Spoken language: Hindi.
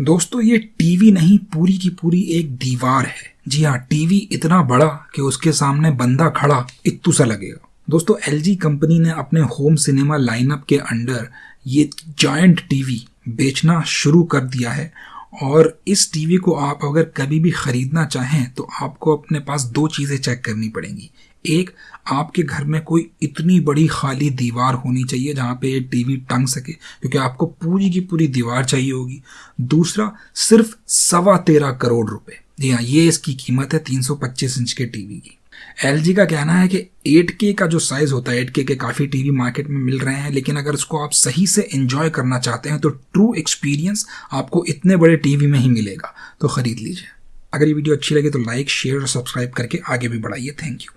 दोस्तों, ये टीवी नहीं, पूरी की पूरी एक दीवार है। जी हाँ टीवी इतना बड़ा कि उसके सामने बंदा खड़ा इतू सा लगेगा। दोस्तों, एलजी कंपनी ने अपने होम सिनेमा लाइनअप के अंडर ये जॉइंट टीवी बेचना शुरू कर दिया है और इस टीवी को आप अगर कभी भी ख़रीदना चाहें तो आपको अपने पास दो चीज़ें चेक करनी पड़ेंगी। एक, आपके घर में कोई इतनी बड़ी खाली दीवार होनी चाहिए जहाँ पे ये टीवी टंग सके, क्योंकि आपको पूरी की पूरी दीवार चाहिए होगी। दूसरा, सिर्फ़ सवा तेरह करोड़ रुपए। जी हाँ ये इसकी कीमत है 325 इंच के टीवी की। एलजी का कहना है कि 8K का जो साइज़ होता है 8K के काफ़ी टीवी मार्केट में मिल रहे हैं, लेकिन अगर उसको आप सही से एंजॉय करना चाहते हैं तो ट्रू एक्सपीरियंस आपको इतने बड़े टीवी में ही मिलेगा। तो ख़रीद लीजिए। अगर ये वीडियो अच्छी लगे तो लाइक शेयर और सब्सक्राइब करके आगे भी बढ़ाइए। Thank you